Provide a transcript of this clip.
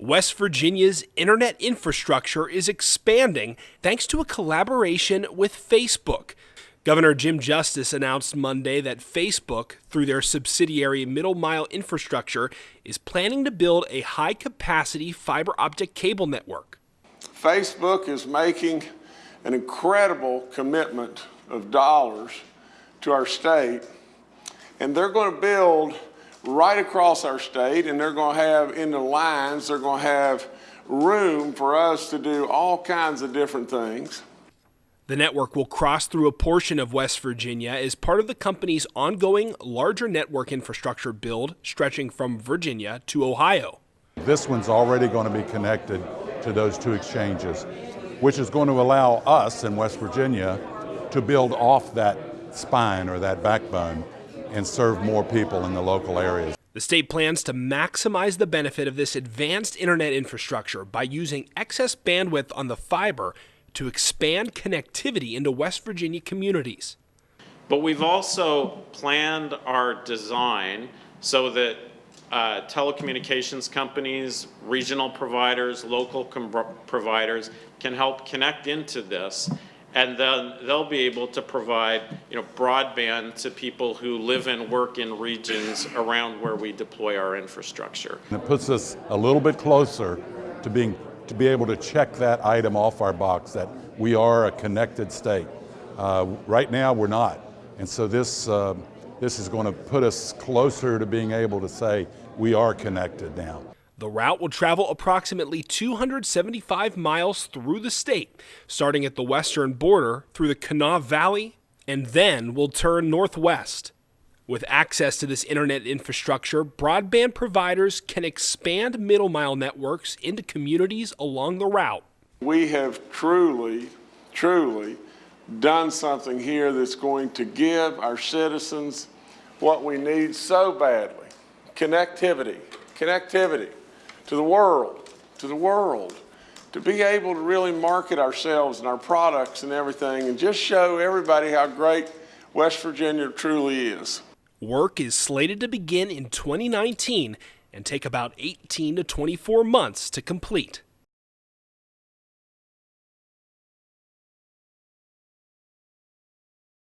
West Virginia's internet infrastructure is expanding thanks to a collaboration with Facebook. Governor Jim Justice announced Monday that Facebook, through their subsidiary Middle Mile Infrastructure, is planning to build a high capacity fiber optic cable network. Facebook is making an incredible commitment of dollars to our state, and they're going to build right across our state, and they're going to have in the lines, they're going to have room for us to do all kinds of different things. The network will cross through a portion of West Virginia as part of the company's ongoing larger network infrastructure build stretching from Virginia to Ohio. This one's already going to be connected to those two exchanges, which is going to allow us in West Virginia to build off that spine or that backbone and serve more people in the local areas. The state plans to maximize the benefit of this advanced internet infrastructure by using excess bandwidth on the fiber to expand connectivity into West Virginia communities. But we've also planned our design so that uh, telecommunications companies, regional providers, local providers can help connect into this and then they'll be able to provide you know broadband to people who live and work in regions around where we deploy our infrastructure. It puts us a little bit closer to being to be able to check that item off our box that we are a connected state. Uh, right now we're not. And so this, uh, this is going to put us closer to being able to say we are connected now. The route will travel approximately 275 miles through the state, starting at the western border through the Kanawha Valley, and then will turn northwest. With access to this internet infrastructure, broadband providers can expand middle mile networks into communities along the route. We have truly, truly done something here that's going to give our citizens what we need so badly. Connectivity, connectivity to the world, to the world. To be able to really market ourselves and our products and everything and just show everybody how great West Virginia truly is. Work is slated to begin in 2019 and take about 18 to 24 months to complete.